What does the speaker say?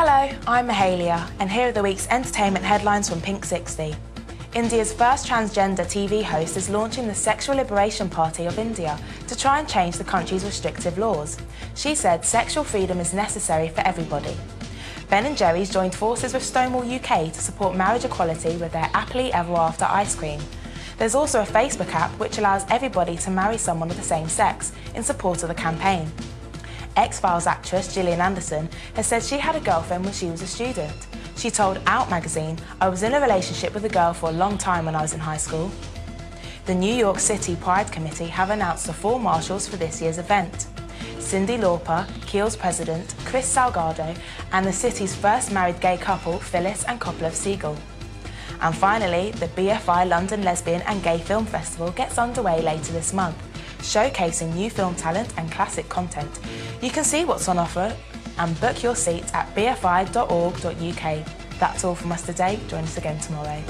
Hello, I'm Mahalia, and here are the week's entertainment headlines from Pink 60. India's first transgender TV host is launching the Sexual Liberation Party of India to try and change the country's restrictive laws. She said sexual freedom is necessary for everybody. Ben & Jerry's joined forces with Stonewall UK to support marriage equality with their Happily Ever After ice cream. There's also a Facebook app which allows everybody to marry someone of the same sex in support of the campaign. X-Files actress Gillian Anderson has said she had a girlfriend when she was a student. She told Out magazine, I was in a relationship with a girl for a long time when I was in high school. The New York City Pride Committee have announced the four marshals for this year's event. Cyndi Lauper, Kiehl's president, Chris Salgado, and the city's first married gay couple, Phyllis and Coppola Segal. And finally, the BFI London Lesbian and Gay Film Festival gets underway later this month, showcasing new film talent and classic content. You can see what's on offer and book your seat at bfi.org.uk. That's all from us today. Join us again tomorrow.